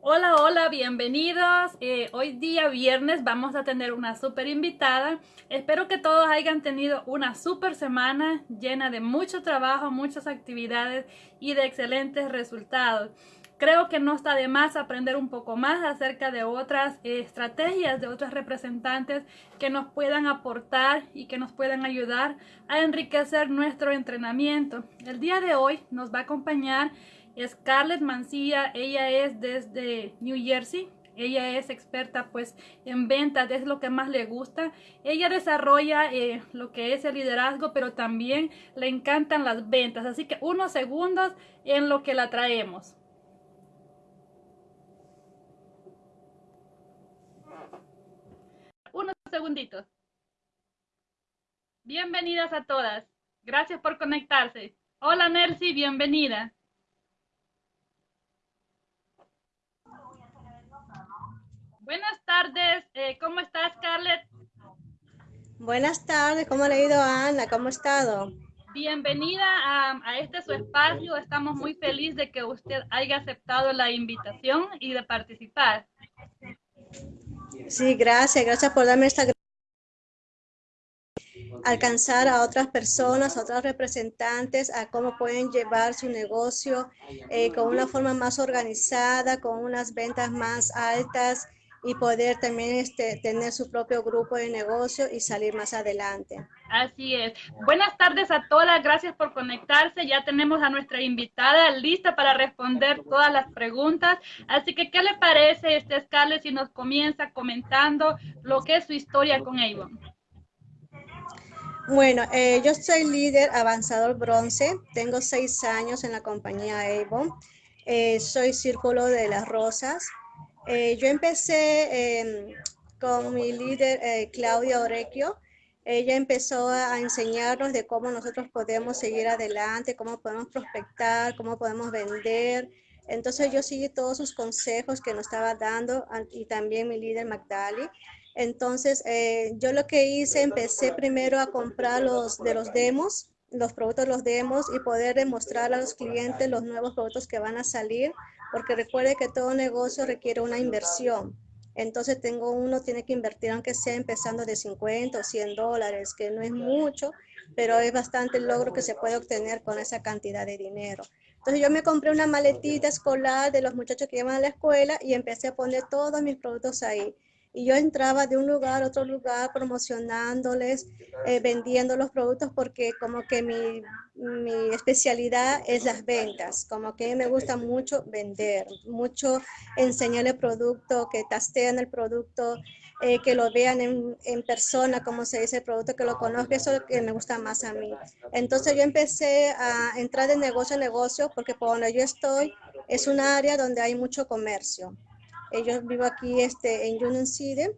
Hola, hola, bienvenidos. Eh, hoy día viernes vamos a tener una súper invitada. Espero que todos hayan tenido una súper semana llena de mucho trabajo, muchas actividades y de excelentes resultados. Creo que no está de más aprender un poco más acerca de otras eh, estrategias, de otros representantes que nos puedan aportar y que nos puedan ayudar a enriquecer nuestro entrenamiento. El día de hoy nos va a acompañar Scarlett Mancilla, ella es desde New Jersey. Ella es experta pues en ventas, es lo que más le gusta. Ella desarrolla eh, lo que es el liderazgo, pero también le encantan las ventas. Así que unos segundos en lo que la traemos. Unos segunditos. Bienvenidas a todas. Gracias por conectarse. Hola Nelcy, bienvenida. Buenas tardes, eh, ¿cómo estás, Scarlett? Buenas tardes, ¿cómo le ha ido a Ana? ¿Cómo ha estado? Bienvenida a, a, este su espacio. Estamos muy felices de que usted haya aceptado la invitación y de participar. Sí, gracias, gracias por darme esta alcanzar a otras personas, a otros representantes, a cómo pueden llevar su negocio eh, con una forma más organizada, con unas ventas más altas, y poder también este, tener su propio grupo de negocio y salir más adelante. Así es. Buenas tardes a todas, gracias por conectarse. Ya tenemos a nuestra invitada lista para responder todas las preguntas. Así que, ¿qué le parece, este Scarlett, si nos comienza comentando lo que es su historia con Avon? Bueno, eh, yo soy líder avanzador bronce, tengo seis años en la compañía Avon, eh, soy círculo de las rosas, eh, yo empecé em, con mi líder eh, Claudia Orequio. Ella empezó a enseñarnos de cómo nosotros podemos seguir adelante, cómo podemos prospectar, cómo podemos vender. Entonces yo seguí todos sus consejos que nos estaba dando y también mi líder Magdali. Entonces eh, yo lo que hice, empecé primero a comprar los de los demos, los productos de los demos y poder demostrar a los clientes los nuevos productos que van a salir porque recuerde que todo negocio requiere una inversión. Entonces tengo uno, tiene que invertir aunque sea empezando de 50 o 100 dólares, que no es mucho, pero es bastante el logro que se puede obtener con esa cantidad de dinero. Entonces yo me compré una maletita escolar de los muchachos que llevan a la escuela y empecé a poner todos mis productos ahí y yo entraba de un lugar a otro lugar promocionándoles, eh, vendiendo los productos porque como que mi, mi, especialidad es las ventas, como que me gusta mucho vender, mucho enseñar el producto, que tastean el producto, eh, que lo vean en, en, persona, como se dice el producto, que lo conozcan, eso es lo que me gusta más a mí. Entonces yo empecé a entrar de negocio a negocio porque por donde yo estoy es un área donde hay mucho comercio. Yo vivo aquí este, en Union City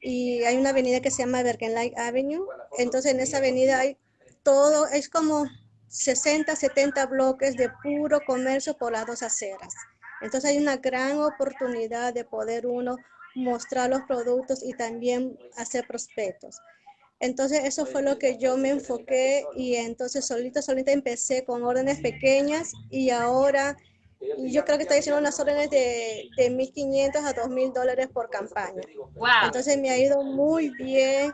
y hay una avenida que se llama Light Avenue. Entonces en esa avenida hay todo, es como 60, 70 bloques de puro comercio por las dos aceras. Entonces hay una gran oportunidad de poder uno mostrar los productos y también hacer prospectos. Entonces eso fue lo que yo me enfoqué y entonces solita, solita empecé con órdenes pequeñas y ahora yo creo que está haciendo unas órdenes de, de 1.500 a 2.000 dólares por campaña. Entonces me ha ido muy bien.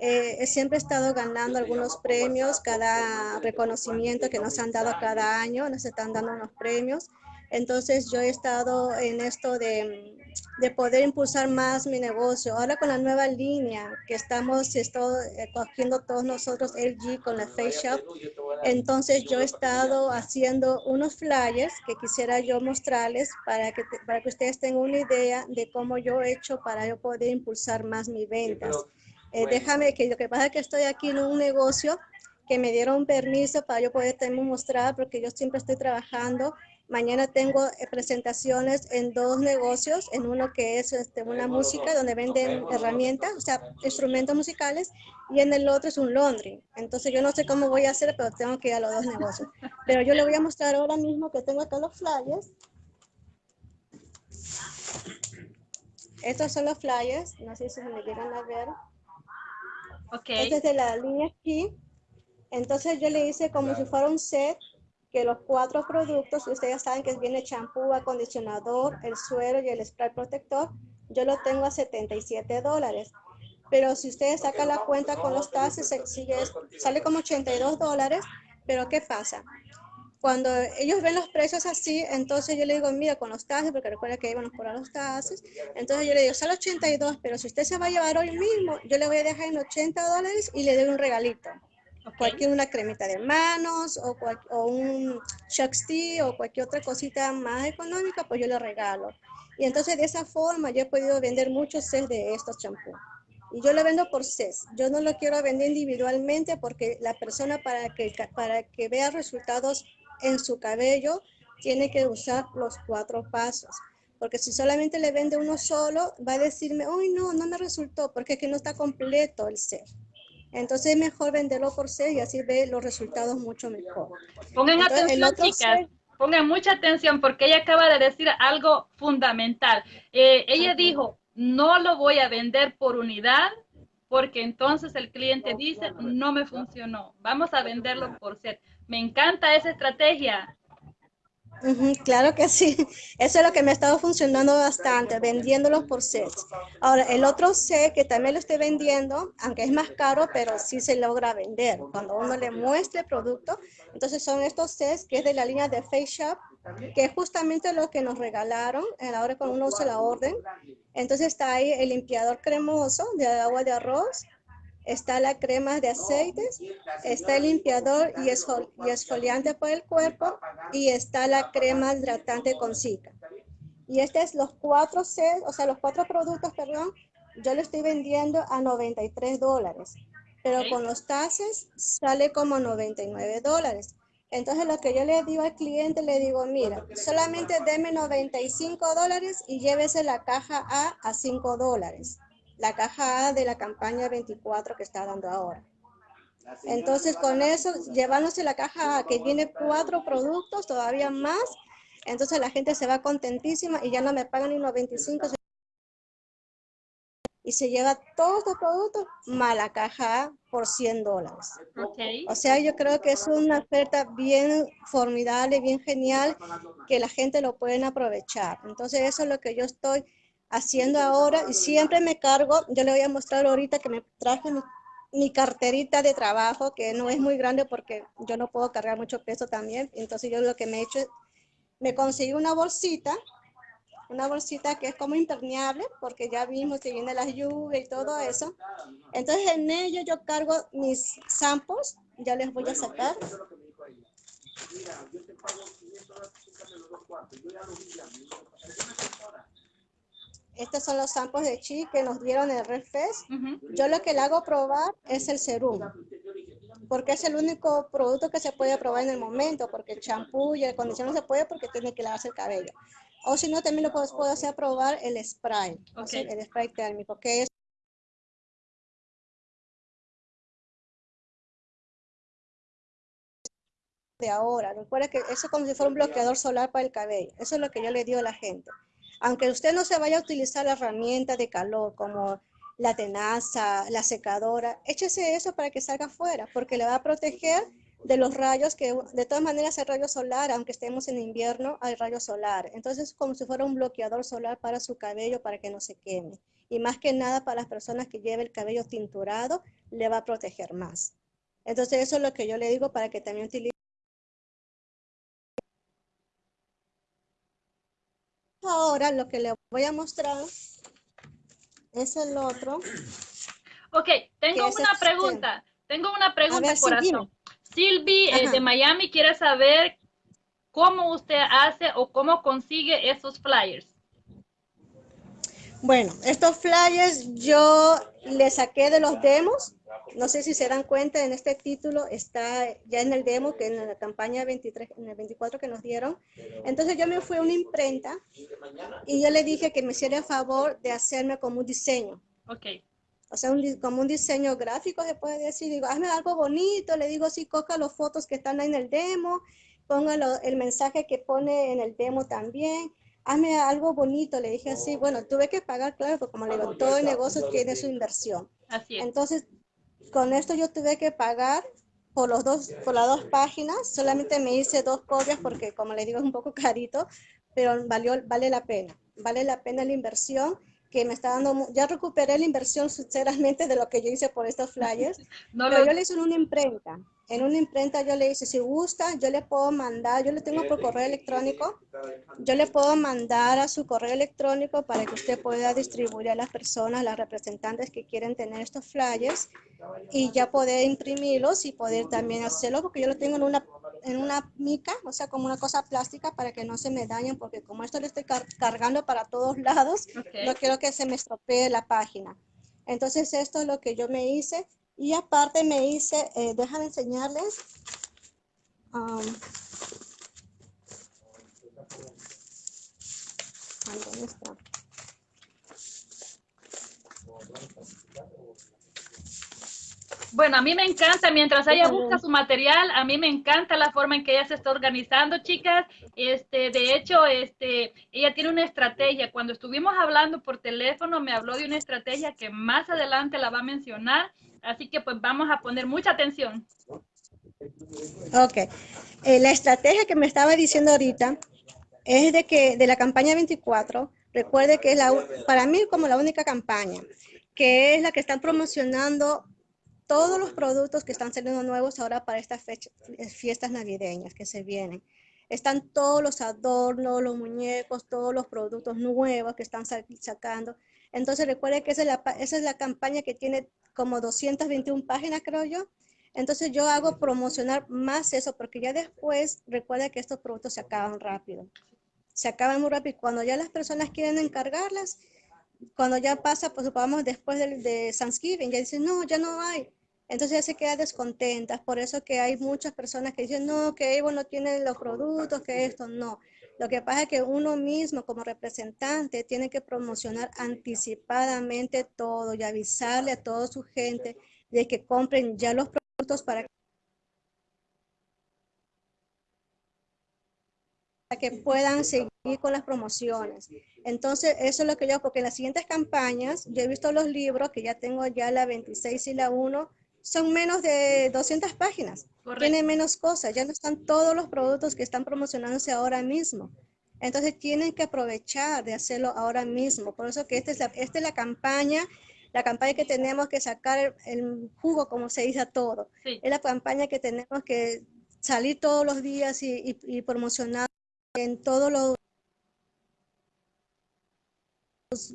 Eh, siempre he estado ganando algunos premios, cada reconocimiento que nos han dado cada año, nos están dando unos premios. Entonces yo he estado en esto de, de poder impulsar más mi negocio. Ahora con la nueva línea que estamos eh, cogiendo todos nosotros LG con la Face entonces yo he estado haciendo unos flyers que quisiera yo mostrarles para que, para que ustedes tengan una idea de cómo yo he hecho para yo poder impulsar más mis ventas. Eh, déjame que lo que pasa es que estoy aquí en un negocio que me dieron permiso para yo poder también mostrar porque yo siempre estoy trabajando Mañana tengo eh, presentaciones en dos negocios, en uno que es este, una música donde venden herramientas, o sea, instrumentos musicales, y en el otro es un laundry. Entonces yo no sé cómo voy a hacer, pero tengo que ir a los dos negocios. Pero yo le voy a mostrar ahora mismo que tengo acá los flyers. Estos son los flyers, no sé si me llegan a ver. Ok. Este es de la línea aquí. Entonces yo le hice como si fuera un set que los cuatro productos, ustedes saben que viene champú, acondicionador, el suero y el spray protector, yo lo tengo a 77 dólares. Pero si ustedes sacan la cuenta con los taxes, sale como 82 dólares. Pero ¿qué pasa? Cuando ellos ven los precios así, entonces yo le digo, mira, con los taxes, porque recuerda que íbamos por los taxes, entonces yo le digo, sale 82, pero si usted se va a llevar hoy mismo, yo le voy a dejar en 80 dólares y le doy un regalito. Cualquier una cremita de manos o, o un Tea o cualquier otra cosita más económica, pues yo le regalo. Y entonces de esa forma yo he podido vender muchos sets de estos champús. Y yo lo vendo por CES. Yo no lo quiero vender individualmente porque la persona para que, para que vea resultados en su cabello, tiene que usar los cuatro pasos. Porque si solamente le vende uno solo, va a decirme, uy, no, no me resultó, porque es que no está completo el ser. Entonces es mejor venderlo por ser y así ve los resultados mucho mejor. Pongan atención, chicas. Pongan mucha atención porque ella acaba de decir algo fundamental. Eh, ella dijo, no lo voy a vender por unidad porque entonces el cliente dice, no me funcionó. Vamos a venderlo por set. Me encanta esa estrategia. Claro que sí. Eso es lo que me ha estado funcionando bastante, vendiéndolos por sets. Ahora, el otro set que también lo estoy vendiendo, aunque es más caro, pero sí se logra vender. Cuando uno le muestra el producto, entonces son estos sets que es de la línea de Face Shop, que es justamente lo que nos regalaron a la hora cuando uno usa la orden. Entonces está ahí el limpiador cremoso de agua de arroz, está la crema de aceites, está el limpiador y, esfoliante para el cuerpo y está la crema hidratante con Zika. Y este es los cuatro o sea, los cuatro productos, perdón, yo lo estoy vendiendo a 93 dólares, pero con los taxes sale como 99 dólares. Entonces lo que yo le digo al cliente, le digo, mira, solamente deme 95 dólares y llévese la caja A a 5 dólares la caja A de la campaña 24 que está dando ahora. Entonces, con eso, llevándose la caja A, que viene cuatro productos, todavía más, entonces la gente se va contentísima y ya no me pagan ni unos 25 y se lleva todos los productos más la caja A por 100 dólares. O sea, yo creo que es una oferta bien formidable, bien genial, que la gente lo pueden aprovechar. Entonces, eso es lo que yo estoy haciendo ahora y siempre me cargo, yo le voy a mostrar ahorita que me traje mi, carterita de trabajo, que no es muy grande porque yo no puedo cargar mucho peso también, entonces yo lo que me he hecho es, me conseguí una bolsita, una bolsita que es como impermeable, porque ya vimos que viene las lluvias y todo eso. Entonces en ella yo cargo mis samples, ya les voy a sacar. Estos son los samples de chi que nos dieron en el Red Fest. Yo lo que le hago probar es el serum, porque es el único producto que se puede probar en el momento, porque el champú y el acondicionador no se puede porque tiene que lavarse el cabello. O si no, también lo puedo, hacer probar el spray, el spray térmico, que es de ahora. Recuerda que eso es como si fuera un bloqueador solar para el cabello. Eso es lo que yo le digo a la gente aunque usted no se vaya a utilizar la herramienta de calor como la tenaza, la secadora, échese eso para que salga afuera, porque le va a proteger de los rayos que de todas maneras hay rayo solar, aunque estemos en invierno, hay rayo solar. Entonces es como si fuera un bloqueador solar para su cabello para que no se queme. Y más que nada para las personas que lleven el cabello tinturado, le va a proteger más. Entonces eso es lo que yo le digo para que también utilice Ahora lo que le voy a mostrar es el otro. Ok, tengo una pregunta. Tengo una pregunta, corazón. Silvi eh, de Miami quiere saber cómo usted hace o cómo consigue esos flyers. Bueno, estos flyers yo le saqué de los demos no sé si se dan cuenta, en este título está ya en el demo, que en la campaña 23, en el 24 que nos dieron. Entonces yo me fui a una imprenta y yo le dije que me hiciera el favor de hacerme como un diseño. Ok. O sea, como un diseño gráfico se puede decir. Digo, hazme algo bonito. Le digo, sí, coja las fotos que están ahí en el demo, ponga el mensaje que pone en el demo también hazme algo bonito, le dije así, bueno, tuve que pagar, claro, porque como le digo, todo el negocio tiene su inversión. Así es. Entonces, con esto yo tuve que pagar por, los dos, por las dos páginas. Solamente me hice dos copias porque, como les digo, es un poco carito, pero valió, vale la pena. Vale la pena la inversión que me está dando, ya recuperé la inversión sinceramente de lo que yo hice por estos flyers, no pero yo le hice en una imprenta, en una imprenta yo le hice, si gusta, yo le puedo mandar, yo le tengo por correo electrónico, yo le puedo mandar a su correo electrónico para que usted pueda distribuir a las personas, las representantes que quieren tener estos flyers y ya poder imprimirlos y poder también hacerlo, porque yo lo tengo en una en una mica, o sea, como una cosa plástica para que no se me dañen, porque como esto lo estoy cargando para todos lados, no quiero que se me estropee la página. Entonces, esto es lo que yo me hice. Y aparte me hice, eh, déjame enseñarles. Um, ¿Dónde está? Bueno, a mí me encanta, mientras ella busca su material, a mí me encanta la forma en que ella se está organizando, chicas. Este, de hecho, este, ella tiene una estrategia. Cuando estuvimos hablando por teléfono, me habló de una estrategia que más adelante la va a mencionar. Así que pues vamos a poner mucha atención. Ok. Eh, la estrategia que me estaba diciendo ahorita es de que de la campaña 24, recuerde que es la, para mí como la única campaña, que es la que están promocionando todos los productos que están saliendo nuevos ahora para estas fiestas navideñas que se vienen. Están todos los adornos, los muñecos, todos los productos nuevos que están sacando. Entonces recuerde que esa es, la, esa es la campaña que tiene como 221 páginas, creo yo. Entonces yo hago promocionar más eso porque ya después recuerda que estos productos se acaban rápido. Se acaban muy rápido. Cuando ya las personas quieren encargarlas, cuando ya pasa, pues supongamos después de, de Thanksgiving, ya dicen, no, ya no hay. Entonces ya se queda descontentas. Por eso que hay muchas personas que dicen, no, que Evo no tiene los productos, que esto, no. Lo que pasa es que uno mismo como representante tiene que promocionar anticipadamente todo y avisarle a toda su gente de que compren ya los productos para que puedan seguir con las promociones. Entonces, eso es lo que yo, porque en las siguientes campañas, yo he visto los libros, que ya tengo ya la 26 y la 1, son menos de 200 páginas. Tiene menos cosas, ya no están todos los productos que están promocionándose ahora mismo. Entonces, tienen que aprovechar de hacerlo ahora mismo. Por eso que esta es la, esta es la campaña, la campaña que tenemos que sacar el jugo, como se dice a todo. Es la campaña que tenemos que salir todos los días y, y promocionar en todos los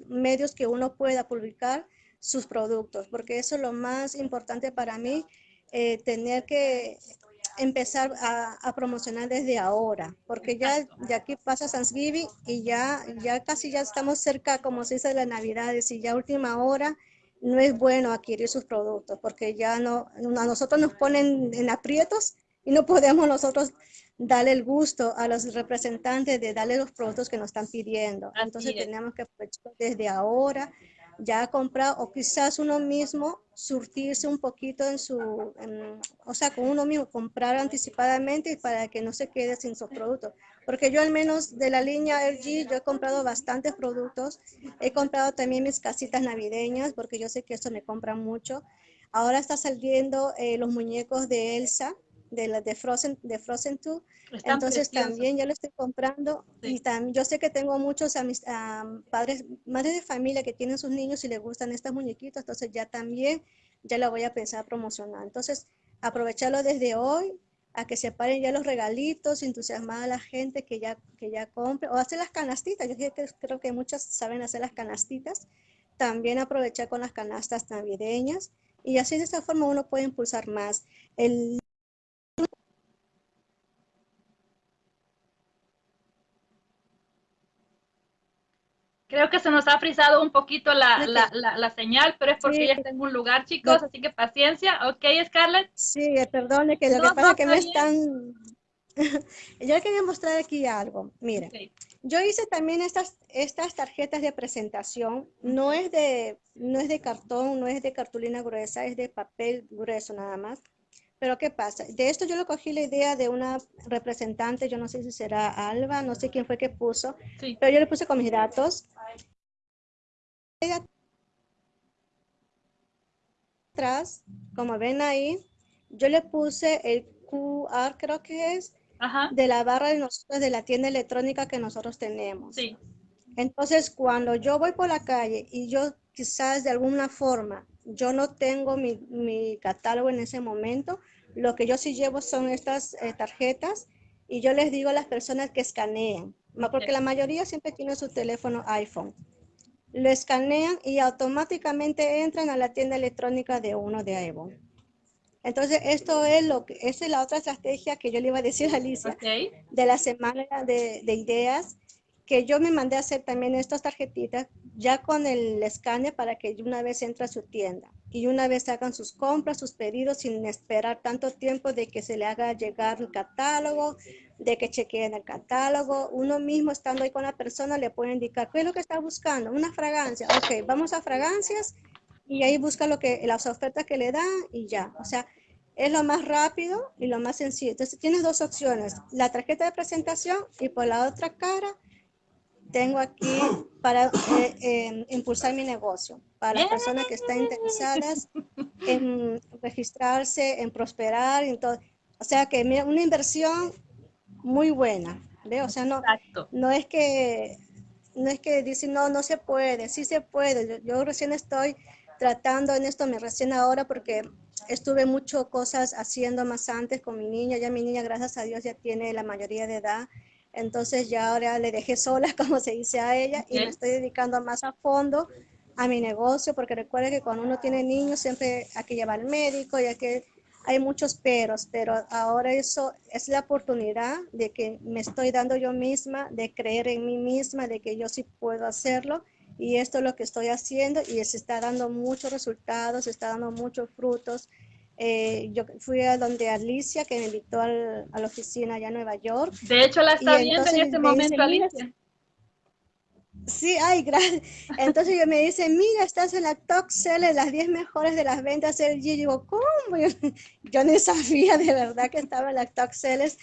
medios que uno pueda publicar sus productos, porque eso es lo más importante para mí, eh, tener que empezar a, promocionar desde ahora, porque ya de aquí pasa Thanksgiving y ya, ya casi ya estamos cerca, como se dice, de las Navidades y ya última hora no es bueno adquirir sus productos, porque ya no, a nosotros nos ponen en aprietos y no podemos nosotros darle el gusto a los representantes de darle los productos que nos están pidiendo. Entonces tenemos que aprovechar desde ahora, ya comprar o quizás uno mismo surtirse un poquito en su, o sea, con uno mismo, comprar anticipadamente para que no se quede sin sus productos. Porque yo al menos de la línea LG, yo he comprado bastantes productos. He comprado también mis casitas navideñas porque yo sé que eso me compra mucho. Ahora está saliendo eh, los muñecos de Elsa, de Frozen, de Frozen 2. Entonces también ya lo estoy comprando y también yo sé que tengo muchos a mis, padres, madres de familia que tienen sus niños y les gustan estas muñequitas, entonces ya también ya la voy a pensar promocionar. Entonces aprovecharlo desde hoy a que se paren ya los regalitos, entusiasmar a la gente que ya, que ya compre o hacer las canastitas. Yo creo que muchas saben hacer las canastitas. También aprovechar con las canastas navideñas y así de esta forma uno puede impulsar más. El Creo que se nos ha frisado un poquito la, la, la, señal, pero es porque ya está en un lugar, chicos, así que paciencia. ¿Ok, Scarlett? Sí, perdone, que lo que pasa es que me están... yo quería mostrar aquí algo. Mira, yo hice también estas, estas tarjetas de presentación. No es, de, no es de cartón, no es de cartulina gruesa, es de papel grueso nada más. Pero ¿qué pasa? De esto yo lo cogí la idea de una representante, yo no sé si será Alba, no sé quién fue que puso, pero yo le puse con mis datos. Atrás, como ven ahí, yo le puse el QR, creo que es, de la barra de nosotros, de la tienda electrónica que nosotros tenemos. Sí. Entonces, cuando yo voy por la calle y yo quizás de alguna forma, yo no tengo mi, catálogo en ese momento, lo que yo sí llevo son estas eh, tarjetas y yo les digo a las personas que escaneen, porque la mayoría siempre tiene su teléfono iPhone. Lo escanean y automáticamente entran a la tienda electrónica de uno de Avon. Entonces, esto es lo que, esa es la otra estrategia que yo le iba a decir a Alicia de la semana de, de, ideas, que yo me mandé a hacer también estas tarjetitas ya con el escáner para que una vez entre a su tienda y una vez hagan sus compras, sus pedidos sin esperar tanto tiempo de que se le haga llegar el catálogo, de que chequeen el catálogo. Uno mismo estando ahí con la persona le puede indicar qué es lo que está buscando, una fragancia. Ok, vamos a fragancias y ahí busca lo que, las ofertas que le dan y ya. O sea, es lo más rápido y lo más sencillo. Entonces tienes dos opciones, la tarjeta de presentación y por la otra cara tengo aquí para eh, em, impulsar mi negocio, para las personas que están interesadas en registrarse, en prosperar, en todo. O sea que una inversión muy buena, ¿ve? O sea, no, no es que no es que dicen, no, no se puede, sí se puede. Yo, yo recién estoy tratando en esto, me recién ahora porque estuve mucho cosas haciendo más antes con mi niña, ya mi niña gracias a Dios ya tiene la mayoría de edad, entonces ya ahora le dejé sola, como se dice a ella, y me estoy dedicando más a fondo a mi negocio, porque recuerde que cuando uno tiene niños siempre hay que llevar al médico, ya que hay muchos peros, pero ahora eso es la oportunidad de que me estoy dando yo misma, de creer en mí misma, de que yo sí puedo hacerlo y esto es lo que estoy haciendo y se está dando muchos resultados, se está dando muchos frutos. Eh, yo fui a donde Alicia, que me invitó a la oficina allá en Nueva York. De hecho, la está viendo en este momento, Alicia. Sí, ay, gracias. Entonces yo me dice, mira, estás en la top seller, las 10 mejores de las ventas del G. Digo, ¿cómo? Yo, yo, no sabía de verdad que estaba en la top sellers.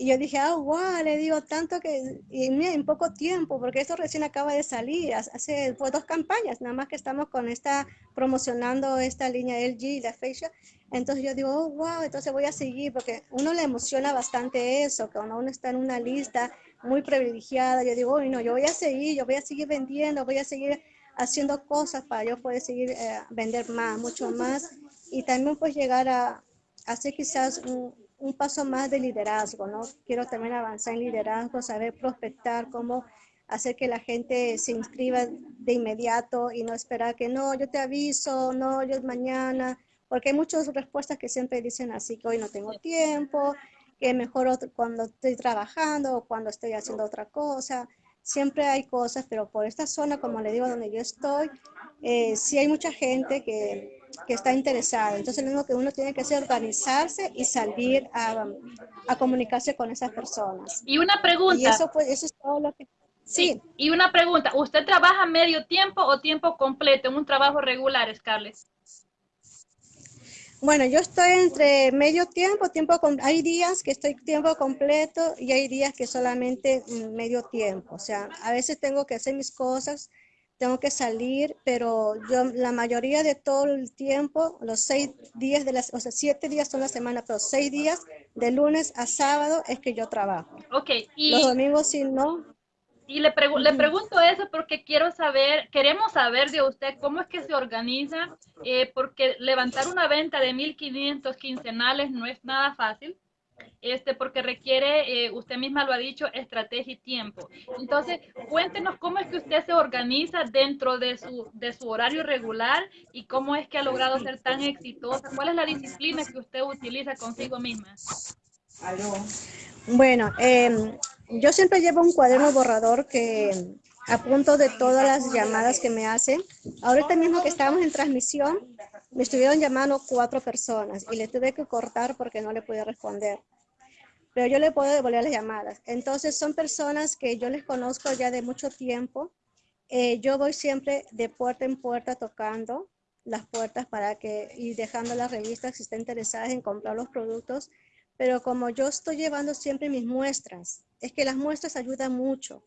Y yo dije, ah, wow, le digo tanto que y en poco tiempo, porque esto recién acaba de salir, hace fue dos campañas, nada más que estamos con esta, promocionando esta línea LG la fecha. Entonces yo digo, oh, wow, entonces voy a seguir, porque uno le emociona bastante eso, que cuando uno está en una lista muy privilegiada, yo digo, oh, no, yo voy a seguir, yo voy a seguir vendiendo, voy a seguir haciendo cosas para yo poder seguir eh, vender más, mucho más, y también pues llegar a hacer quizás un un paso más de liderazgo, ¿no? Quiero también avanzar en liderazgo, saber prospectar, cómo hacer que la gente se inscriba de inmediato y no esperar que no, yo te aviso, no, yo mañana, porque hay muchas respuestas que siempre dicen así, que hoy no tengo tiempo, que mejor cuando estoy trabajando o cuando estoy haciendo otra cosa. Siempre hay cosas, pero por esta zona, como le digo, donde yo estoy, eh, sí hay mucha gente que que está interesado. Entonces, lo único que uno tiene que hacer es organizarse y salir a, a comunicarse con esas personas. Y una pregunta. Y eso, pues, eso es todo lo que... Sí. y una pregunta. ¿Usted trabaja medio tiempo o tiempo completo en un trabajo regular, Scarlett? Bueno, yo estoy entre medio tiempo, tiempo con, hay días que estoy tiempo completo y hay días que solamente medio tiempo. O sea, a veces tengo que hacer mis cosas tengo que salir, pero yo la mayoría de todo el tiempo, los seis días de las, o sea, siete días son la semana, pero seis días de lunes a sábado es que yo trabajo. Ok. Y, los domingos sí no. Y le, le pregunto eso porque quiero saber, queremos saber de usted cómo es que se organiza, eh, porque levantar una venta de 1.500 quincenales no es nada fácil este, porque requiere, eh, usted misma lo ha dicho, estrategia y tiempo. Entonces, cuéntenos cómo es que usted se organiza dentro de su, de su horario regular y cómo es que ha logrado ser tan exitosa. ¿Cuál es la disciplina que usted utiliza consigo misma? Bueno, em, yo siempre llevo un cuaderno borrador que apunto de todas las llamadas que me hacen. Ahorita mismo que estábamos en transmisión, me estuvieron llamando cuatro personas y le tuve que cortar porque no le podía responder. Pero yo le puedo devolver las llamadas. Entonces son personas que yo les conozco ya de mucho tiempo. Eh, yo voy siempre de puerta en puerta tocando las puertas para que y dejando las revistas si están interesadas en comprar los productos. Pero como yo estoy llevando siempre mis muestras, es que las muestras ayudan mucho.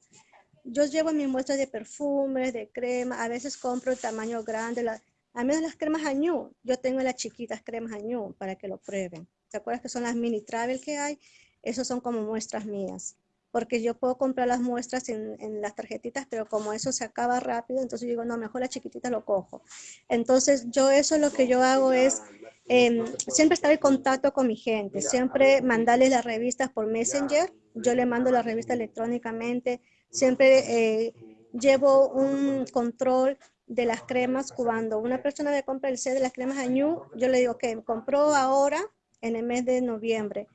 Yo llevo mis muestras de perfumes, de crema, a veces compro el tamaño grande, la, A menos las cremas añú, yo tengo las chiquitas cremas añú para que lo prueben. ¿Te acuerdas que son las mini travel que hay? Esos son como muestras mías. Porque yo puedo comprar las muestras en, las tarjetitas, pero como eso se acaba rápido, entonces digo, no, mejor la chiquitita lo cojo. Entonces yo eso lo que yo hago es em, siempre estar en contacto con mi gente, siempre mandarles las revistas por Messenger, yo le mando la revista electrónicamente, siempre eh, llevo un control de las cremas cuando una persona me compra el set de las cremas Añú, yo le digo que compró ahora en el mes de noviembre.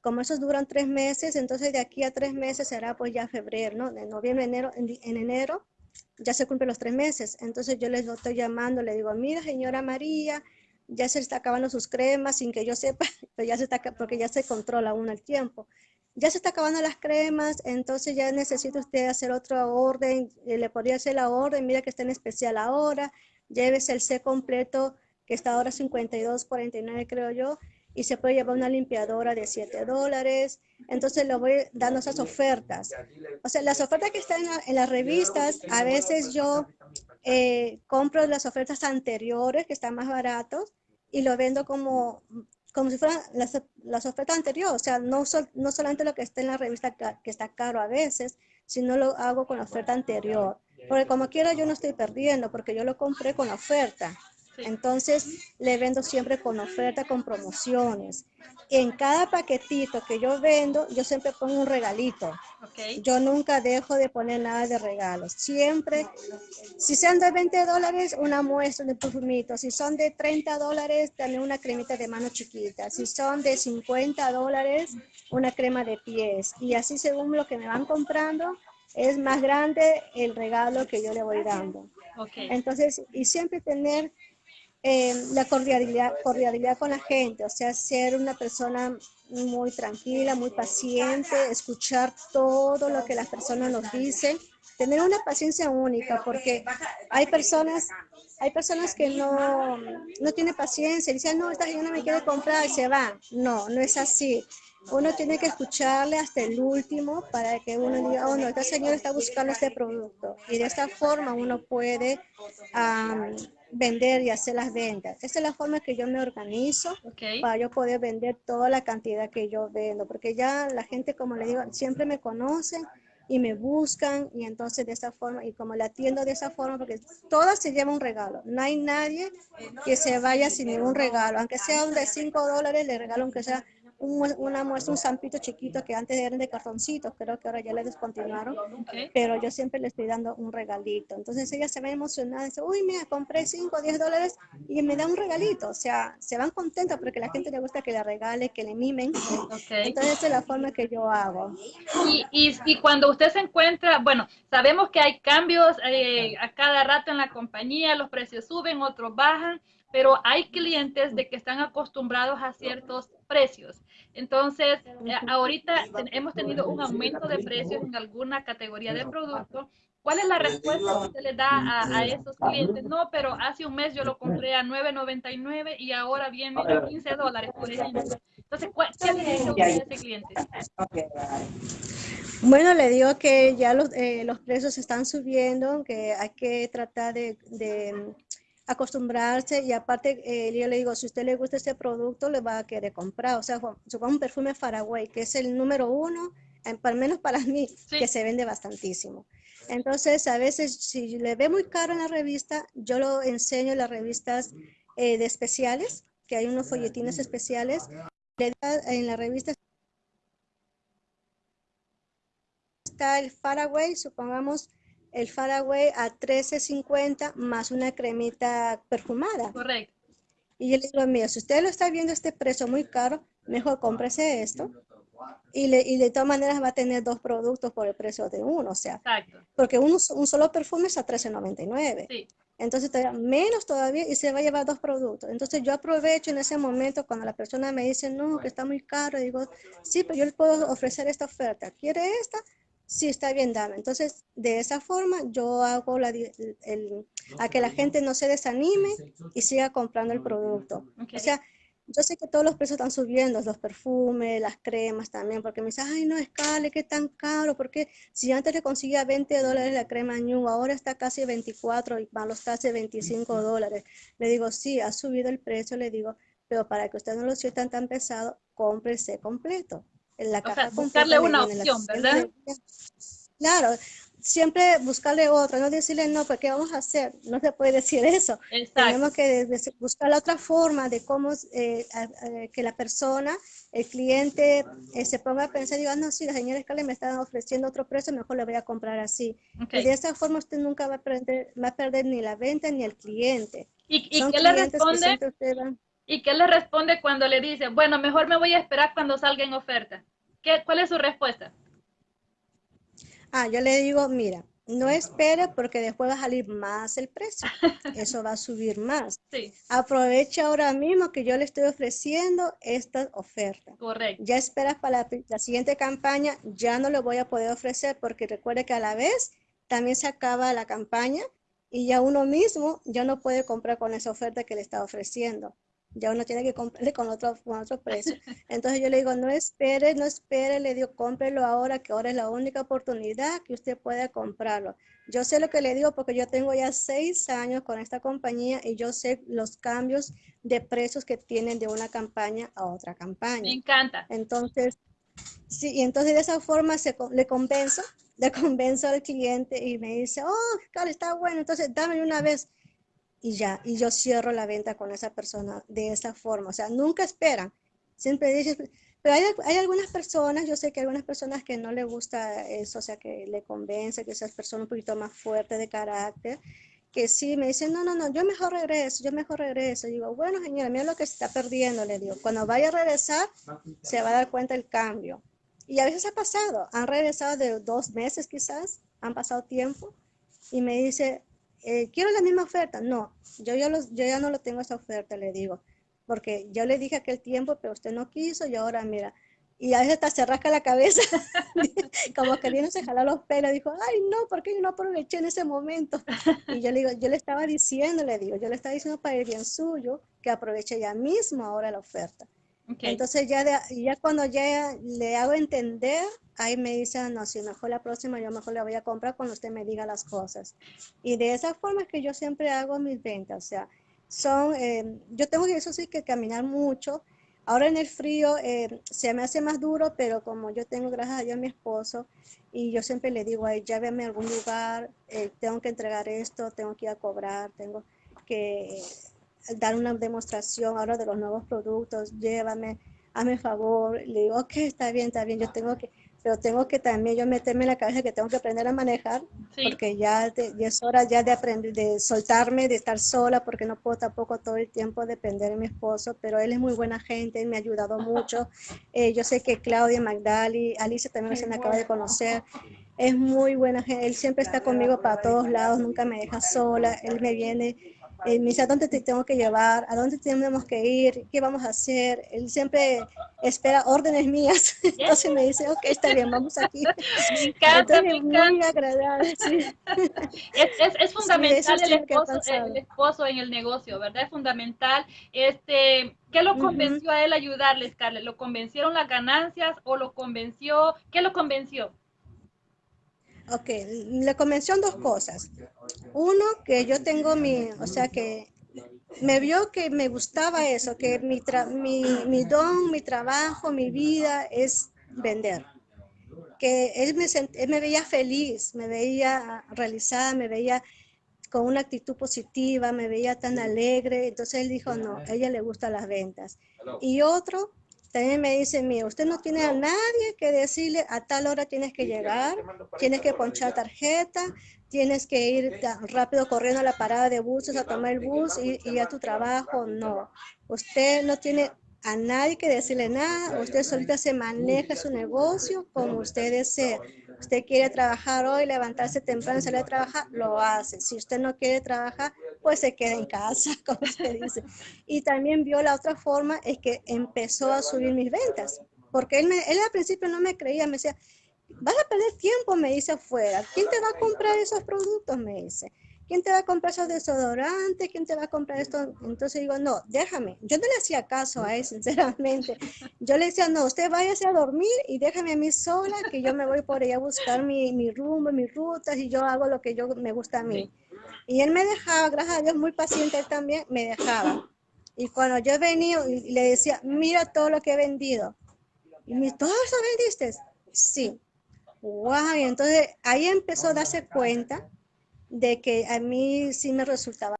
Como esos duran tres meses, entonces de aquí a tres meses será pues ya febrero, ¿no? De noviembre, enero, en, enero ya se cumplen los tres meses. Entonces yo les estoy llamando, le digo, mira señora María, ya se está acabando sus cremas sin que yo sepa, pero ya se está, porque ya se controla uno el tiempo. Ya se está acabando las cremas, entonces ya necesita usted hacer otra orden, eh, le podría hacer la orden, mira que está en especial ahora, llévese el C completo que está ahora 52.49 creo yo, y se puede llevar una limpiadora de 7 dólares. Entonces le voy dando esas ofertas. O sea, las ofertas que están en, las revistas, a veces yo eh, compro las ofertas anteriores que están más baratos y lo vendo como, como si fueran las, las ofertas anteriores. O sea, no, no solamente lo que está en la revista que está caro a veces, sino lo hago con la oferta anterior. Porque como quiera yo no estoy perdiendo porque yo lo compré con la oferta. Entonces, le vendo siempre con oferta, con promociones. En cada paquetito que yo vendo, yo siempre pongo un regalito. Yo nunca dejo de poner nada de regalos. Siempre, si sean de 20 dólares, una muestra de perfumito. Si son de 30 dólares, también una cremita de mano chiquita. Si son de 50 dólares, una crema de pies. Y así según lo que me van comprando, es más grande el regalo que yo le voy dando. Entonces, y siempre tener eh, la cordialidad, cordialidad con la gente, o sea, ser una persona muy tranquila, muy paciente, escuchar todo lo que las personas nos dicen, tener una paciencia única, porque hay personas, hay personas que no, no tienen paciencia, dicen, no, esta señora me quiere comprar y se va. No, no es así. Uno tiene que escucharle hasta el último para que uno diga, oh no, esta señora está buscando este producto. Y de esta forma uno puede vender y hacer las ventas. Esa es la forma que yo me organizo para yo poder vender toda la cantidad que yo vendo, porque ya la gente, como le digo, siempre me conocen y me buscan y entonces de esa forma, y como la atiendo de esa forma, porque todas se lleva un regalo. No hay nadie que se vaya sin ningún regalo, aunque sea un de 5 dólares, le regalo aunque sea una muestra, un zampito chiquito que antes eran de cartoncitos, creo que ahora ya le descontinuaron, pero yo siempre le estoy dando un regalito. Entonces ella se ve emocionada, dice, uy, mira, compré 5 o 10 dólares y me da un regalito. O sea, se van contentos porque a la gente le gusta que le regale, que le mimen. Entonces esa es la forma que yo hago. Y, y, y, cuando usted se encuentra, bueno, sabemos que hay cambios eh, a cada rato en la compañía, los precios suben, otros bajan pero hay clientes de que están acostumbrados a ciertos precios. Entonces, eh, ahorita hemos tenido un aumento de precios en alguna categoría de producto. ¿Cuál es la respuesta que usted le da a, esos clientes? No, pero hace un mes yo lo compré a 9.99 y ahora viene a 15 dólares, por ejemplo. Entonces, ¿qué le dice a ese cliente? Bueno, le digo que ya los, eh, los precios están subiendo, que hay que tratar de acostumbrarse y aparte eh, yo le digo, si a usted le gusta este producto, le va a querer comprar. O sea, supongamos un perfume Faraway, que es el número uno, al menos para mí, que se vende bastantísimo. Entonces, a veces, si le ve muy caro en la revista, yo lo enseño en las revistas eh, de especiales, que hay unos folletines especiales. en la revista está el Faraway, supongamos el Faraway a 13.50 más una cremita perfumada. Correcto. Y yo le digo, mira, si usted lo está viendo este precio muy caro, mejor cómprese esto. Y, le, y de todas maneras va a tener dos productos por el precio de uno, o sea, Exacto. porque uno, un solo perfume es a 13.99. Sí. Entonces, todavía, menos todavía y se va a llevar dos productos. Entonces, yo aprovecho en ese momento cuando la persona me dice, no, que está muy caro, digo, sí, pero yo le puedo ofrecer esta oferta. ¿Quiere esta? Sí está bien, dame. Entonces, de esa forma yo hago la, el, a que la gente no se desanime y siga comprando el producto. O sea, yo sé que todos los precios están subiendo, los perfumes, las cremas también, porque me dice, ay, no, escale, qué tan caro, porque si antes le conseguía 20 dólares la crema New, ahora está casi 24 y van los taxes 25 dólares. Le digo, sí, ha subido el precio, le digo, pero para que usted no lo sientan tan pesado, cómprese completo. En la o caja sea, buscarle una opción, ¿verdad? Claro, siempre buscarle otra, no decirle no, pues ¿qué vamos a hacer? No se puede decir eso. Tenemos que buscar la otra forma de cómo eh, que la persona, el cliente, eh, se ponga a pensar y diga, no, si la señora Escala me está ofreciendo otro precio, mejor le voy a comprar así. Y de esa forma usted nunca va a, perder, va a perder ni la venta ni el cliente. ¿Y, qué le responde? ¿Y qué le responde cuando le dice, bueno, mejor me voy a esperar cuando salga en oferta? ¿Qué, ¿Cuál es su respuesta? Ah, yo le digo, mira, no espere porque después va a salir más el precio. Eso va a subir más. Sí. Aprovecha ahora mismo que yo le estoy ofreciendo esta oferta. Correcto. Ya esperas para la, siguiente campaña, ya no le voy a poder ofrecer porque recuerde que a la vez también se acaba la campaña y ya uno mismo ya no puede comprar con esa oferta que le está ofreciendo ya uno tiene que comprarle con otro, con otro precio. Entonces yo le digo, no espere, no espere, le digo, cómprelo ahora, que ahora es la única oportunidad que usted puede comprarlo. Yo sé lo que le digo porque yo tengo ya seis años con esta compañía y yo sé los cambios de precios que tienen de una campaña a otra campaña. Me encanta. Entonces, sí, y entonces de esa forma se, le convenzo, le convenzo al cliente y me dice, oh, claro, está bueno, entonces dame una vez y ya, y yo cierro la venta con esa persona de esa forma. O sea, nunca esperan. Siempre dices, pero hay, hay, algunas personas, yo sé que hay algunas personas que no le gusta eso, o sea, que le convence, que esas personas un poquito más fuerte de carácter, que sí me dicen, no, no, no, yo mejor regreso, yo mejor regreso. Y digo, bueno, señora, mira lo que está perdiendo, le digo. Cuando vaya a regresar, se va a dar cuenta el cambio. Y a veces ha pasado, han regresado de dos meses quizás, han pasado tiempo, y me dice, eh, quiero la misma oferta. No, yo ya, los, yo ya no lo tengo esa oferta, le digo, porque yo le dije aquel tiempo, pero usted no quiso y ahora mira. Y a veces hasta se rasca la cabeza, como se jalar los pelos. Dijo, ay, no, porque yo no aproveché en ese momento. Y yo le digo, yo le estaba diciendo, le digo, yo le estaba diciendo para el bien suyo que aproveche ya mismo ahora la oferta. Entonces ya, ya cuando ya le hago entender, ahí me dice, no, si mejor la próxima yo mejor la voy a comprar cuando usted me diga las cosas. Y de esa forma es que yo siempre hago mis ventas, o sea, son, eh, yo tengo que eso sí que caminar mucho. Ahora en el frío eh, se me hace más duro, pero como yo tengo, gracias a Dios, a mi esposo, y yo siempre le digo, ahí ya véame algún lugar, eh, tengo que entregar esto, tengo que ir a cobrar, tengo que dar una demostración ahora de los nuevos productos, llévame, hazme favor, le digo, ok, está bien, está bien, yo tengo que, pero tengo que también yo meterme en la cabeza que tengo que aprender a manejar, porque ya, es hora ya de aprender, de soltarme, de estar sola, porque no puedo tampoco todo el tiempo depender de mi esposo, pero él es muy buena gente, me ha ayudado mucho. Eh, yo sé que Claudia, Magdali, Alicia también se me acaba de conocer, es muy buena gente, él siempre está conmigo para todos lados, nunca me deja sola, él me viene me dice, ¿a dónde te tengo que llevar? ¿A dónde tenemos que ir? ¿Qué vamos a hacer? Él siempre espera órdenes mías. Entonces me dice, ok, está bien, vamos aquí. Me encanta, me encanta. Muy agradable, sí. es, es, es, fundamental el, esposo, el, esposo, en el negocio, ¿verdad? Es fundamental. Este, ¿Qué lo convenció a él a ayudarle, Scarlett? ¿Lo convencieron las ganancias o lo convenció? ¿Qué lo convenció? Ok, le convenció dos cosas. Uno, que yo tengo mi, o sea, que me vio que me gustaba eso, que mi, mi, mi don, mi trabajo, mi vida es vender. Que él me, él me veía feliz, me veía realizada, me veía con una actitud positiva, me veía tan alegre. Entonces él dijo, no, a ella le gustan las ventas. Y otro, también me dice, mira, usted no tiene a nadie que decirle a tal hora tienes que llegar, tienes que ponchar tarjeta, tienes que ir rápido corriendo a la parada de buses a tomar el bus y, y a tu trabajo. No, usted no tiene a nadie que decirle nada, usted solita se maneja su negocio como usted desee. Usted quiere trabajar hoy, levantarse temprano y salir a trabajar, lo hace. Si usted no quiere trabajar, pues se queda en casa, como usted dice. Y también vio la otra forma, es que empezó a subir mis ventas, porque él, él al principio no me creía, me decía, vas a perder tiempo, me dice afuera. ¿Quién te va a comprar esos productos? Me dice. ¿quién te va a comprar esos desodorantes? ¿Quién te va a comprar esto? Entonces digo, no, déjame. Yo no le hacía caso a él, sinceramente. Yo le decía, no, usted váyase a dormir y déjame a mí sola, que yo me voy por ahí a buscar mi, mi rumbo, mis rutas y yo hago lo que yo me gusta a mí. Y él me dejaba, gracias a Dios, muy paciente él también, me dejaba. Y cuando yo venía y le decía, mira todo lo que he vendido. Y me ¿todo eso vendiste? Sí. Wow, y entonces ahí empezó a darse cuenta de que a mí sí me resultaba.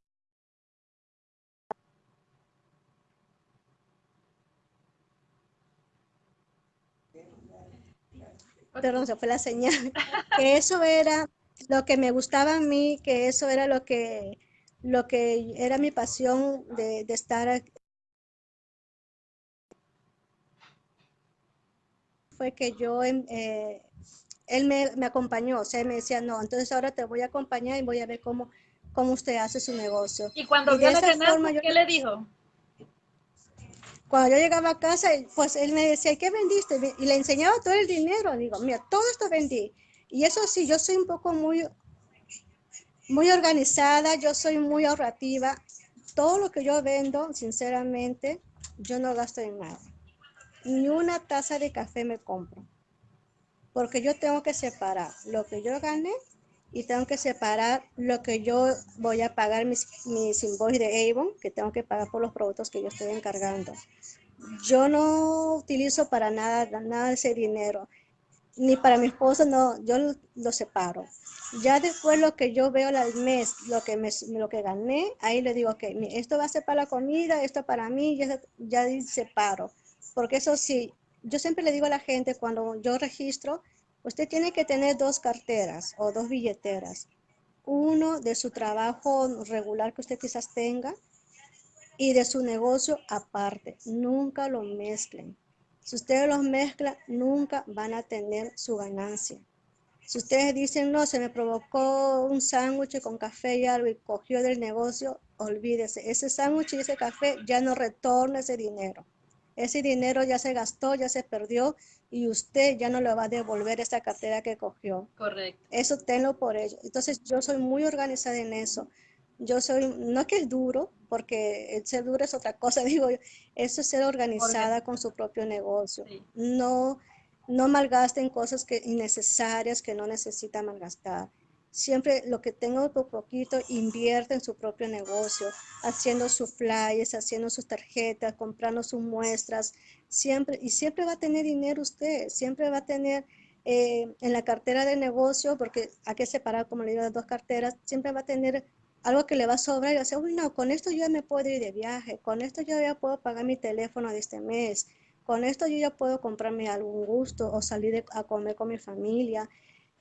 Perdón, se fue la señal. Que eso era lo que me gustaba a mí, que eso era lo que, lo que era mi pasión de, de estar fue que yo eh, él me, me, acompañó, o sea, me decía, no, entonces ahora te voy a acompañar y voy a ver cómo, cómo usted hace su negocio. ¿Y cuando vio la qué le dijo? Cuando yo llegaba a casa, pues él me decía, ¿qué vendiste? Y le enseñaba todo el dinero. Digo, mira, todo esto vendí. Y eso sí, yo soy un poco muy, muy organizada, yo soy muy ahorrativa. Todo lo que yo vendo, sinceramente, yo no gasto en nada. Ni una taza de café me compro porque yo tengo que separar lo que yo gané y tengo que separar lo que yo voy a pagar mis, mis invoices de Avon, que tengo que pagar por los productos que yo estoy encargando. Yo no utilizo para nada, nada ese dinero, ni para mi esposo, no, yo lo, separo. Ya después lo que yo veo al mes, lo que, me, lo que gané, ahí le digo, que esto va a ser para la comida, esto para mí, ya, ya separo. Porque eso sí, yo siempre le digo a la gente cuando yo registro, usted tiene que tener dos carteras o dos billeteras. Uno de su trabajo regular que usted quizás tenga y de su negocio aparte. Nunca lo mezclen. Si ustedes los mezclan, nunca van a tener su ganancia. Si ustedes dicen, no, se me provocó un sándwich con café y algo y cogió del negocio, olvídese. Ese sándwich y ese café ya no retorna ese dinero. Ese dinero ya se gastó, ya se perdió y usted ya no le va a devolver esa cartera que cogió. Correcto. Eso tenlo por ello. Entonces yo soy muy organizada en eso. Yo soy, no es que es duro, porque el ser duro es otra cosa, digo yo, eso es ser organizada con su propio negocio. No, no malgasten cosas que innecesarias que no necesita malgastar. Siempre lo que tengo por poquito invierte en su propio negocio, haciendo sus flyers, haciendo sus tarjetas, comprando sus muestras, siempre, y siempre va a tener dinero usted, siempre va a tener eh, en la cartera de negocio, porque hay que separar, como le digo, las dos carteras, siempre va a tener algo que le va a sobrar y decir, uy, no, con esto yo ya me puedo ir de viaje, con esto yo ya puedo pagar mi teléfono de este mes, con esto yo ya puedo comprarme algún gusto o salir a comer con mi familia.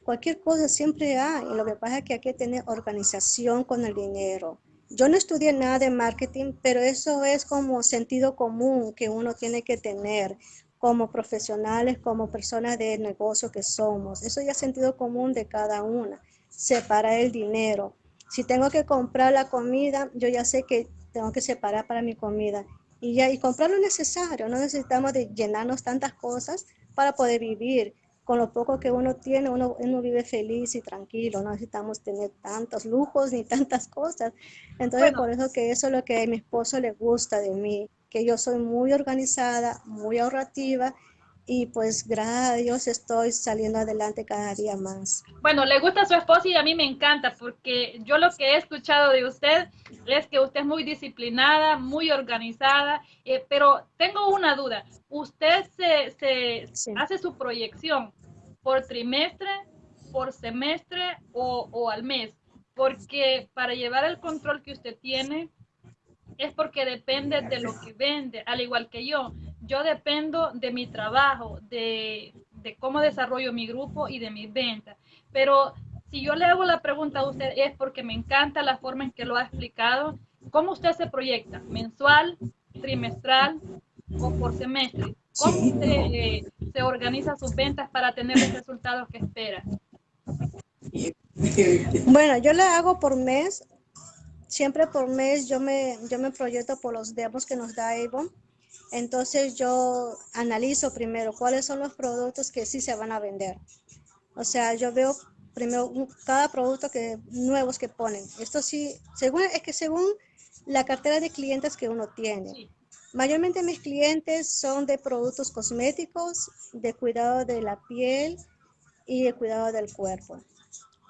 Cualquier cosa siempre hay. Y lo que pasa es que hay que tener organización con el dinero. Yo no estudié nada de marketing, pero eso es como sentido común que uno tiene que tener como profesionales, como personas de negocio que somos. Eso ya es sentido común de cada una. Separar el dinero. Si tengo que comprar la comida, yo ya sé que tengo que separar para mi comida. Y ya, y comprar lo necesario. No necesitamos de llenarnos tantas cosas para poder vivir con lo poco que uno tiene, uno, uno vive feliz y tranquilo, no necesitamos tener tantos lujos ni tantas cosas. Entonces, por eso que eso es lo que a mi esposo le gusta de mí, que yo soy muy organizada, muy ahorrativa y pues gracias a Dios estoy saliendo adelante cada día más. Bueno, le gusta a su esposo y a mí me encanta porque yo lo que he escuchado de usted es que usted es muy disciplinada, muy organizada, eh, pero tengo una duda. ¿Usted se, se hace su proyección por trimestre, por semestre o, o al mes? Porque para llevar el control que usted tiene, es porque depende de lo que vende, al igual que yo. Yo dependo de mi trabajo, de, de cómo desarrollo mi grupo y de mis ventas. Pero si yo le hago la pregunta a usted es porque me encanta la forma en que lo ha explicado. ¿Cómo usted se proyecta? ¿Mensual, trimestral o por semestre? ¿Cómo usted eh, se organiza sus ventas para tener los resultados que espera? Bueno, yo le hago por mes siempre por mes yo me, yo me proyecto por los demos que nos da Avon. Entonces yo analizo primero cuáles son los productos que sí se van a vender. O sea, yo veo primero cada producto que nuevos que ponen. Esto sí, según, es que según la cartera de clientes que uno tiene. Mayormente mis clientes son de productos cosméticos, de cuidado de la piel y de cuidado del cuerpo.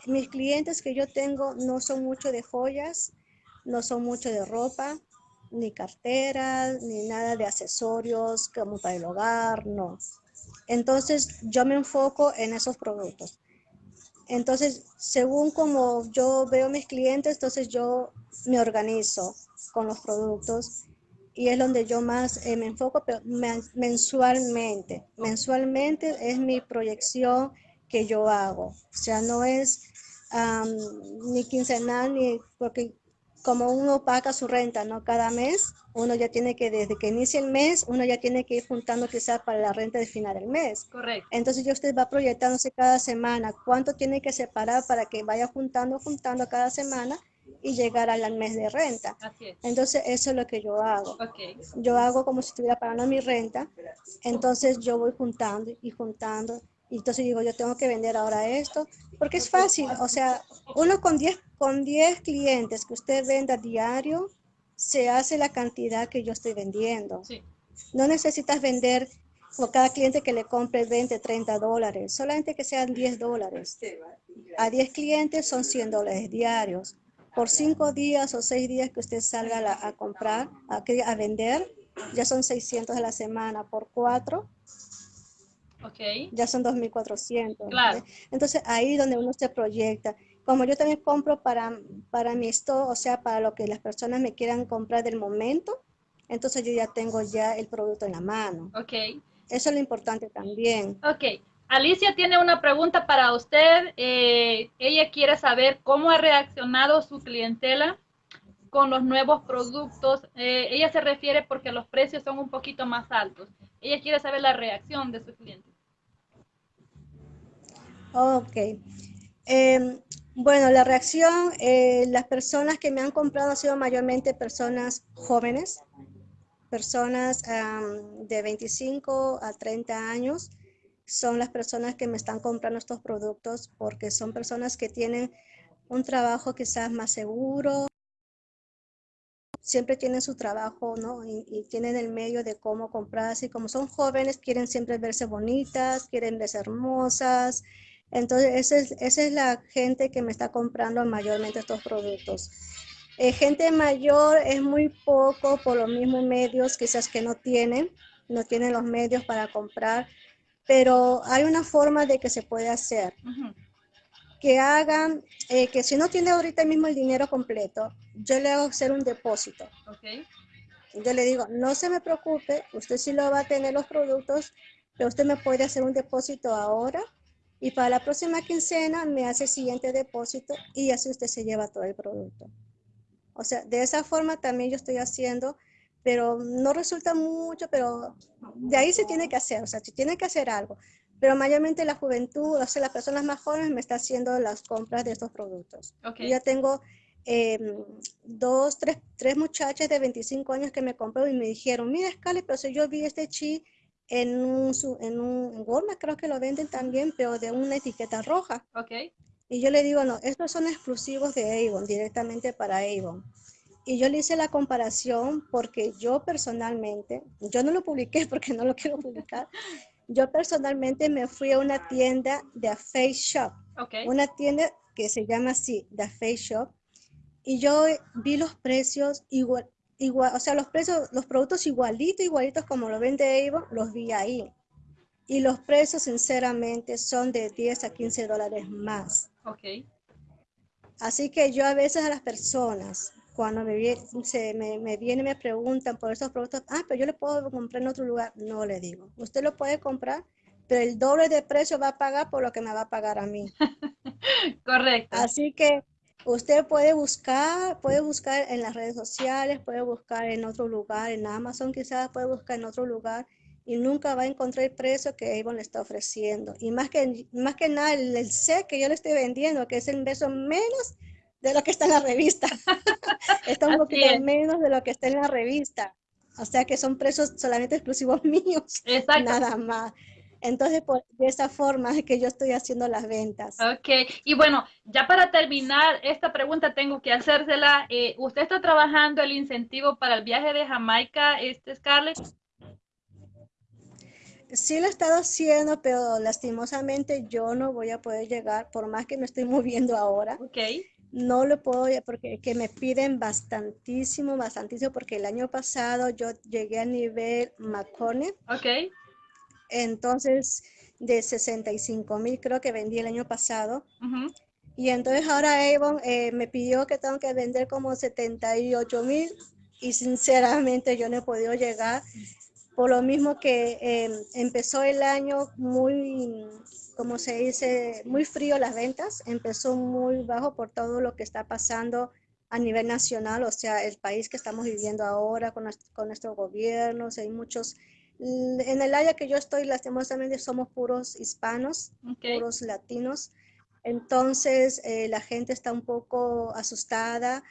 Mis clientes que yo tengo no son mucho de joyas, no son mucho de ropa, ni carteras, ni nada de accesorios como para el hogar, no. Entonces yo me enfoco en esos productos. Entonces, según como yo veo mis clientes, entonces yo me organizo con los productos y es donde yo más eh, me enfoco, pero mensualmente. Mensualmente es mi proyección que yo hago. O sea, no es ni quincenal, ni porque como uno paga su renta, ¿no? Cada mes, uno ya tiene que, desde que inicia el mes, uno ya tiene que ir juntando quizás para la renta de final del mes. Correcto. Entonces ya usted va proyectándose cada semana cuánto tiene que separar para que vaya juntando, juntando cada semana y llegar al mes de renta. Así es. Entonces eso es lo que yo hago. Okay. Yo hago como si estuviera pagando mi renta, entonces yo voy juntando y juntando y entonces digo, yo tengo que vender ahora esto, porque es fácil, o sea, uno con 10 con 10 clientes que usted venda diario, se hace la cantidad que yo estoy vendiendo. Sí. No necesitas vender por cada cliente que le compre 20, 30 dólares, solamente que sean 10 dólares. A 10 clientes son 100 dólares diarios. Por 5 días o 6 días que usted salga a, comprar, a, a vender, ya son 600 a la semana. Por 4 Okay. Ya son 2.400. Claro. Entonces ahí donde uno se proyecta. Como yo también compro para, para mi esto, o sea, para lo que las personas me quieran comprar del momento, entonces yo ya tengo ya el producto en la mano. Ok. Eso es lo importante también. Ok. Alicia tiene una pregunta para usted. Eh, ella quiere saber cómo ha reaccionado su clientela con los nuevos productos. Eh, ella se refiere porque los precios son un poquito más altos. Ella quiere saber la reacción de su cliente. Ok. Em, bueno, la reacción, eh, las personas que me han comprado han sido mayormente personas jóvenes, personas de 25 a 30 años. Son las personas que me están comprando estos productos porque son personas que tienen un trabajo quizás más seguro, siempre tienen su trabajo, ¿no? Y, y, tienen el medio de cómo comprar, así como son jóvenes, quieren siempre verse bonitas, quieren verse hermosas, entonces, esa es, esa es la gente que me está comprando mayormente estos productos. Eh, gente mayor es muy poco por los mismos medios, quizás que no tienen, no tienen los medios para comprar, pero hay una forma de que se puede hacer. Que hagan, eh, que si no tiene ahorita mismo el dinero completo, yo le hago hacer un depósito. Okay. Yo le digo, no se me preocupe, usted sí lo va a tener los productos, pero usted me puede hacer un depósito ahora y para la próxima quincena me hace el siguiente depósito y así usted se lleva todo el producto. O sea, de esa forma también yo estoy haciendo, pero no resulta mucho, pero de ahí se tiene que hacer, o sea, se tiene que hacer algo. Pero mayormente la juventud, o sea, las personas más jóvenes me están haciendo las compras de estos productos. Okay. Yo ya tengo eh, dos, tres, tres muchachas de 25 años que me compró y me dijeron, mira, Scarlett, pero si yo vi este chi en un, en un Walmart creo que lo venden también, pero de una etiqueta roja. Okay. Y yo le digo, no, estos son exclusivos de Avon, directamente para Avon. Y yo le hice la comparación porque yo personalmente, yo no lo publiqué porque no lo quiero publicar, yo personalmente me fui a una tienda de a Face Shop, okay. una tienda que se llama así, The Face Shop, y yo vi los precios igual, igual, o sea, los precios, los productos igualitos, igualitos como lo vende Avon, los vi ahí. Y los precios, sinceramente, son de 10 a 15 dólares más. Ok. Así que yo a veces a las personas, cuando me, se, me, me vienen y me preguntan por esos productos, ah, pero yo le puedo comprar en otro lugar. No le digo. Usted lo puede comprar, pero el doble de precio va a pagar por lo que me va a pagar a mí. Correcto. Así que Usted puede buscar, puede buscar en las redes sociales, puede buscar en otro lugar, en Amazon quizás puede buscar en otro lugar y nunca va a encontrar el precio que Avon le está ofreciendo. Y más que, más que nada el, el set que yo le estoy vendiendo, que es el beso menos de lo que está en la revista. está un poquito es. menos de lo que está en la revista. O sea que son precios solamente exclusivos míos. Exacto. Nada más. Entonces, de esa forma es que yo estoy haciendo las ventas. Ok, y bueno, ya para terminar esta pregunta tengo que hacérsela. Eh, ¿Usted está trabajando el incentivo para el viaje de Jamaica, este Scarlett? Sí lo he estado haciendo, pero lastimosamente yo no voy a poder llegar, por más que me estoy moviendo ahora. Ok. No lo puedo, porque que me piden bastantísimo, bastantísimo, porque el año pasado yo llegué a nivel McCormick. Ok. Entonces, de 65 mil creo que vendí el año pasado. Y entonces ahora Avon eh, me pidió que tengo que vender como 78 mil y sinceramente yo no he podido llegar por lo mismo que em, empezó el año muy, como se dice, muy frío las ventas, empezó muy bajo por todo lo que está pasando a nivel nacional, o sea, el país que estamos viviendo ahora con, con nuestros gobiernos, hay muchos, en el área que yo estoy, lastimosamente somos puros hispanos, puros latinos, entonces eh, la gente está un poco asustada,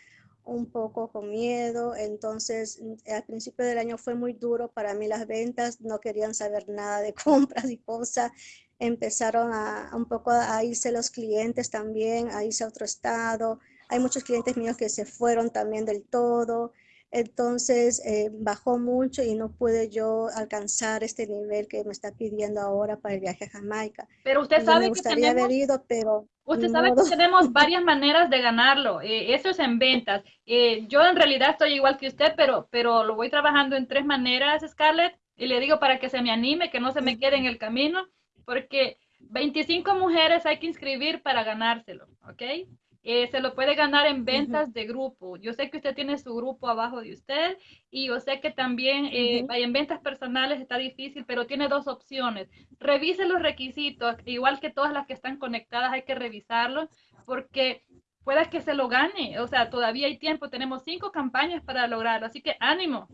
un poco con miedo, entonces mm, al principio del año fue muy duro para mí las ventas, no querían saber nada de compras y cosas, empezaron a, un poco a irse los clientes también, a irse a otro estado, hay muchos clientes míos que se fueron también del todo, entonces eh, bajó mucho y no pude yo alcanzar este nivel que me está pidiendo ahora para el viaje a Jamaica. Pero usted sabe que tenemos, haber ido, pero usted sabe que tenemos varias maneras de ganarlo. Eh, eso es en ventas. Eh, yo en realidad estoy igual que usted, pero, pero lo voy trabajando en tres maneras, Scarlett. Y le digo para que se me anime, que no se me quede en el camino, porque 25 mujeres hay que inscribir para ganárselo, ¿ok? Eh, se lo puede ganar en ventas de grupo. Yo sé que usted tiene su grupo abajo de usted y yo sé que también eh, en ventas personales está difícil, pero tiene dos opciones. Revise los requisitos, igual que todas las que están conectadas hay que revisarlos porque pueda que se lo gane. O sea, todavía hay tiempo, tenemos cinco campañas para lograrlo, así que ánimo.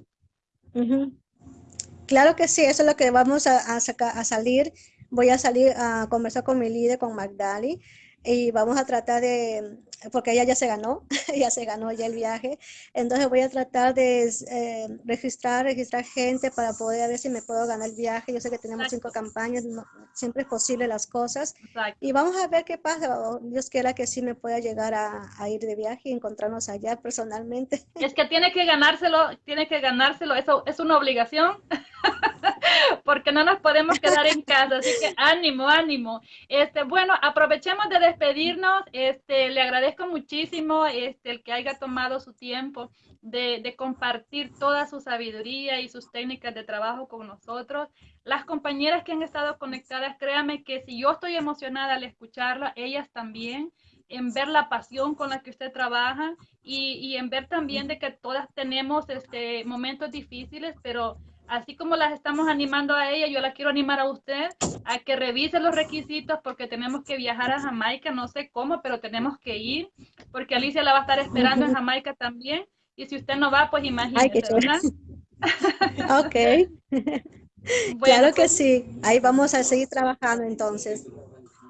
Claro que sí, eso es lo que vamos a, a salir. Voy a salir a conversar con mi líder, con Magdali y vamos a tratar de, porque ella ya se ganó, ya se ganó ya el viaje, entonces voy a tratar de eh, registrar, registrar gente para poder ver si me puedo ganar el viaje. Yo sé que tenemos cinco campañas, siempre es posible las cosas. Y vamos a ver qué pasa. Dios quiera que sí me pueda llegar a, a, ir de viaje y encontrarnos allá personalmente. Es que tiene que ganárselo, tiene que ganárselo, eso es una obligación. porque no nos podemos quedar en casa, así que ánimo, ánimo. Este, bueno, aprovechemos de despedirnos, este, le agradezco muchísimo este, el que haya tomado su tiempo de, compartir toda su sabiduría y sus técnicas de trabajo con nosotros. Las compañeras que han estado conectadas, créanme que si yo estoy emocionada al escucharla, ellas también en ver la pasión con la que usted trabaja y, y en ver también de que todas tenemos este, momentos difíciles, pero así como las estamos animando a ella, yo la quiero animar a usted a que revise los requisitos porque tenemos que viajar a Jamaica, no sé cómo, pero tenemos que ir, porque Alicia la va a estar esperando en Jamaica también, y si usted no va, pues imagínese, ¿verdad? ok. claro que pues sí, ahí vamos a seguir trabajando entonces.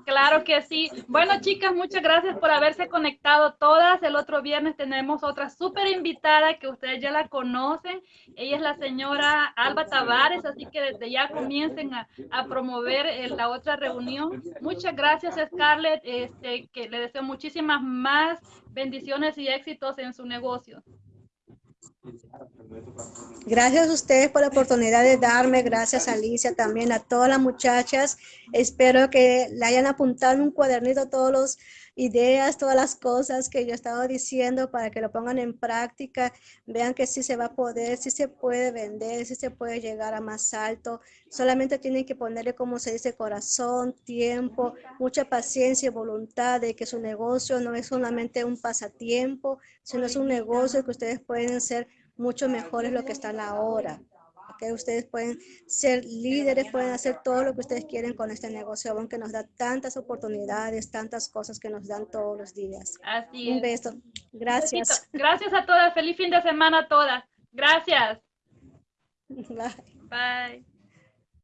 Claro que sí. Bueno, chicas, muchas gracias por haberse conectado todas. El otro viernes tenemos otra súper invitada que ustedes ya la conocen. Ella es la señora Alba Tavares, así que desde ya comiencen a, promover eh, la otra reunión. Muchas gracias, Scarlett, este, que le deseo muchísimas más bendiciones y éxitos en su negocio. Gracias a ustedes por la oportunidad de darme, gracias Alicia también, a todas las muchachas. Espero que le hayan apuntado un cuadernito todas las ideas, todas las cosas que yo estaba diciendo para que lo pongan en práctica. Vean que sí se va a poder, sí se puede vender, sí se puede llegar a más alto. Solamente tienen que ponerle, como se dice, corazón, tiempo, mucha paciencia y voluntad de que su negocio no es solamente un pasatiempo, sino es un negocio que ustedes pueden ser mucho mejor es lo que están ahora. Que ustedes pueden ser líderes, pueden hacer todo lo que ustedes quieren con este negocio, aunque nos da tantas oportunidades, tantas cosas que nos dan todos los días. Así Un beso. Gracias. Gracias a todas. Feliz fin de semana a todas. Gracias. Bye. Bye.